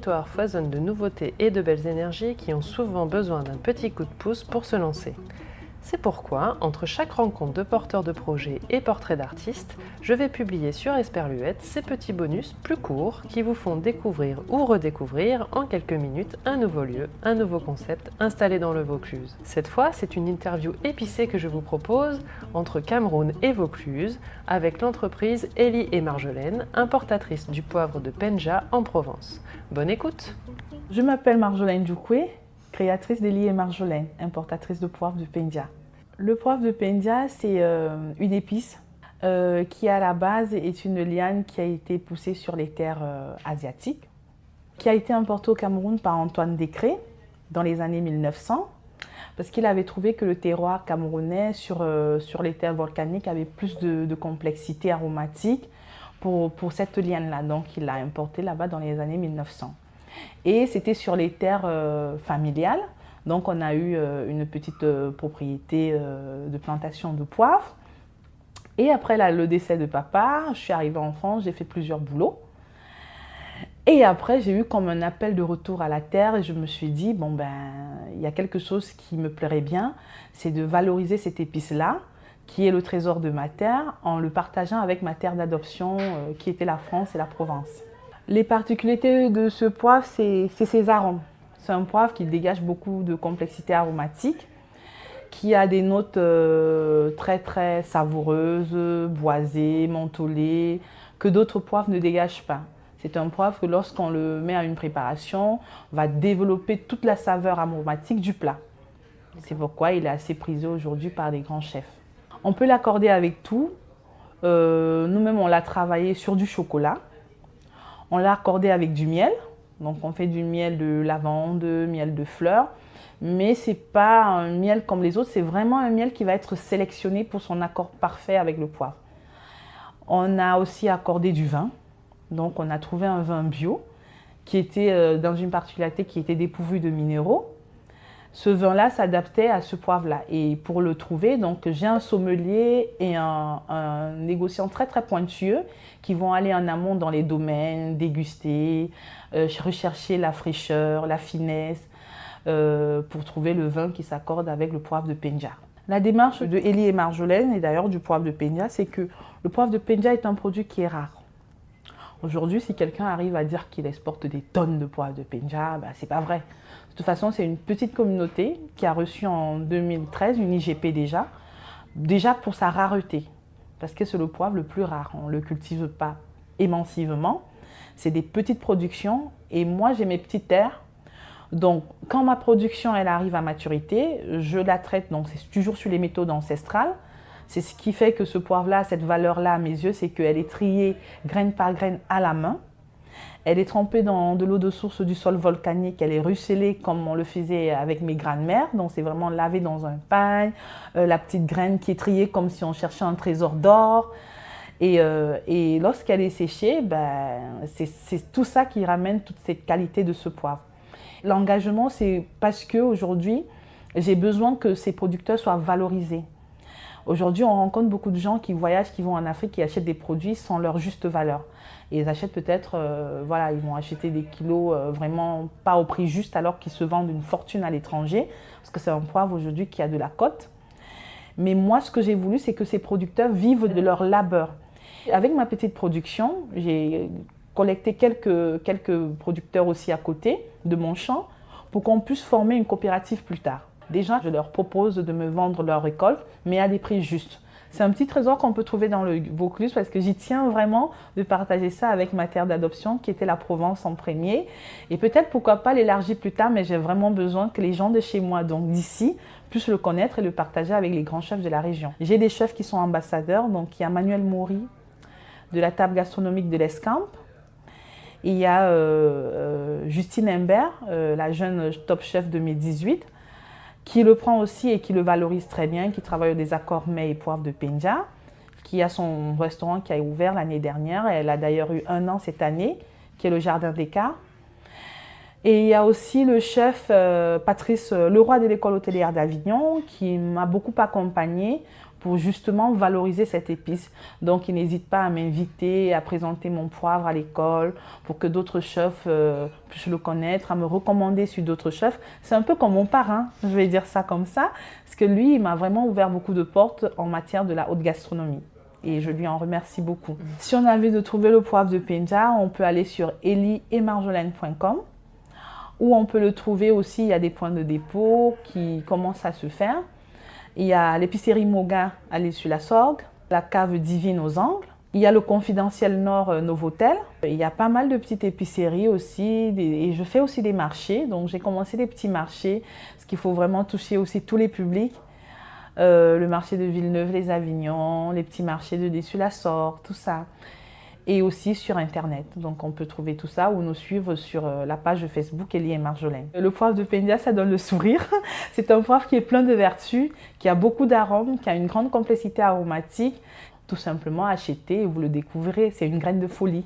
territoire foisonne de nouveautés et de belles énergies qui ont souvent besoin d'un petit coup de pouce pour se lancer. C'est pourquoi, entre chaque rencontre de porteurs de projets et portraits d'artistes, je vais publier sur Esperluette ces petits bonus plus courts qui vous font découvrir ou redécouvrir en quelques minutes un nouveau lieu, un nouveau concept installé dans le Vaucluse. Cette fois, c'est une interview épicée que je vous propose entre Cameroun et Vaucluse avec l'entreprise Ellie et Marjolaine, importatrice du poivre de Penja en Provence. Bonne écoute Je m'appelle Marjolaine Djoukoué, créatrice d'Elie et Marjolaine, importatrice de poivre de Penja. Le poivre de Pendia, c'est euh, une épice euh, qui à la base est une liane qui a été poussée sur les terres euh, asiatiques, qui a été importée au Cameroun par Antoine Décré dans les années 1900, parce qu'il avait trouvé que le terroir camerounais sur, sur les terres volcaniques avait plus de, complexité aromatique pour, pour cette liane-là. Donc il l'a importée là-bas dans les années 1900. Et c'était sur les terres familiales, donc on a eu euh, une petite euh, propriété euh, de plantation de poivre. Et après le décès de papa, je suis arrivée en France, j'ai fait plusieurs boulots. Et après, j'ai eu comme un appel de retour à la terre et je me suis dit, bon ben, il y a quelque chose qui me plairait bien, c'est de valoriser cette épice-là, qui est le trésor de ma terre, en le partageant avec ma terre d'adoption, qui était la France et la Provence. Les particularités de ce poivre, c'est ses arômes. C'est un poivre qui dégage beaucoup de complexité aromatique, qui a des notes euh, très très savoureuses, boisées, mentholées, que d'autres poivres ne dégagent pas. C'est un poivre que lorsqu'on le met à une préparation, va développer toute la saveur aromatique du plat. C'est pourquoi il est assez prisé aujourd'hui par les grands chefs. On peut l'accorder avec tout. Euh, nous-mêmes, on l'a travaillé sur du chocolat. On l'a accordé avec du miel. Donc on fait du miel de lavande, miel de fleurs, mais ce n'est pas un miel comme les autres, c'est vraiment un miel qui va être sélectionné pour son accord parfait avec le poivre. On a aussi accordé du vin, donc on a trouvé un vin bio qui était euh, dans une particularité qui était dépourvu de minéraux ce vin-là s'adaptait à ce poivre-là. Et pour le trouver, donc j'ai un sommelier et un, négociant très très pointueux qui vont aller en amont dans les domaines, déguster, euh, rechercher la fraîcheur, la finesse, euh, pour trouver le vin qui s'accorde avec le poivre de Penja. La démarche de Elie et Marjolaine, et d'ailleurs du poivre de Penja, c'est que le poivre de Penja est un produit qui est rare. Aujourd'hui, si quelqu'un arrive à dire qu'il exporte des tonnes de poivre de Penja, bah, c'est pas vrai. De toute façon, c'est une petite communauté qui a reçu en 2013 une IGP déjà, déjà pour sa rareté, parce que c'est le poivre le plus rare. On ne le cultive pas émancivement. C'est des petites productions et moi, j'ai mes petites terres. Donc, quand ma production elle arrive à maturité, je la traite, donc c'est toujours sur les méthodes ancestrales. C'est ce qui fait que ce poivre-là, cette valeur-là à mes yeux, c'est qu'elle est triée graine par graine à la main. Elle est trempée dans de l'eau de source du sol volcanique. Elle est ruisselée comme on le faisait avec mes grains-mères. Donc, c'est vraiment lavé dans un pain. Euh, la petite graine qui est triée comme si on cherchait un trésor d'or. Et, euh, lorsqu'elle est séchée, ben, c'est tout ça qui ramène toute cette qualité de ce poivre. L'engagement, c'est parce qu'aujourd'hui, j'ai besoin que ces producteurs soient valorisés. Aujourd'hui, on rencontre beaucoup de gens qui voyagent, qui vont en Afrique, qui achètent des produits sans leur juste valeur. Et ils achètent peut-être, euh, voilà, ils vont acheter des kilos euh, vraiment pas au prix juste alors qu'ils se vendent une fortune à l'étranger, parce que c'est un poivre aujourd'hui qui a de la cote. Mais moi, ce que j'ai voulu, c'est que ces producteurs vivent de leur labeur. Avec ma petite production, j'ai collecté quelques, quelques producteurs aussi à côté de mon champ pour qu'on puisse former une coopérative plus tard. Déjà, je leur propose de me vendre leur récolte, mais à des prix justes. C'est un petit trésor qu'on peut trouver dans le Vaucluse parce que j'y tiens vraiment de partager ça avec ma terre d'adoption qui était la Provence en premier. Et peut-être pourquoi pas l'élargir plus tard, mais j'ai vraiment besoin que les gens de chez moi, donc d'ici, puissent le connaître et le partager avec les grands chefs de la région. J'ai des chefs qui sont ambassadeurs, donc il y a Manuel Maury de la table gastronomique de l'Escamp. Il y a euh, euh, Justine Imbert, euh, la jeune top chef de mai 18 qui le prend aussi et qui le valorise très bien, qui travaille au désaccord mets et poivre de Penja, qui a son restaurant qui a ouvert l'année dernière. Elle a d'ailleurs eu un an cette année, qui est le Jardin des Cas. Et il y a aussi le chef euh, Patrice Leroy de l'école hôtelière d'Avignon qui m'a beaucoup accompagné pour justement valoriser cette épice. Donc, il n'hésite pas à m'inviter, à présenter mon poivre à l'école pour que d'autres chefs euh, puissent le connaître, à me recommander sur d'autres chefs. C'est un peu comme mon parrain, je vais dire ça comme ça, parce que lui, il m'a vraiment ouvert beaucoup de portes en matière de la haute gastronomie et je lui en remercie beaucoup. Si on a envie de trouver le poivre de Penja, on peut aller sur eliemarjolaine.com ou on peut le trouver aussi, il y a des points de dépôt qui commencent à se faire. Il y a l'épicerie Moga à l'île sur la Sorgue, la cave Divine aux Angles. Il y a le confidentiel Nord euh, Novotel. Il y a pas mal de petites épiceries aussi et je fais aussi des marchés. Donc j'ai commencé des petits marchés parce qu'il faut vraiment toucher aussi tous les publics. Euh, le marché de Villeneuve, les Avignons, les petits marchés de Dessus-la-Sorgue, tout ça et aussi sur Internet. Donc on peut trouver tout ça ou nous suivre sur euh, la page Facebook Elie et Marjolaine. Le poivre de Pendia, ça donne le sourire. C'est un poivre qui est plein de vertus, qui a beaucoup d'arômes, qui a une grande complexité aromatique. Tout simplement achetez et vous le découvrirez. C'est une graine de folie.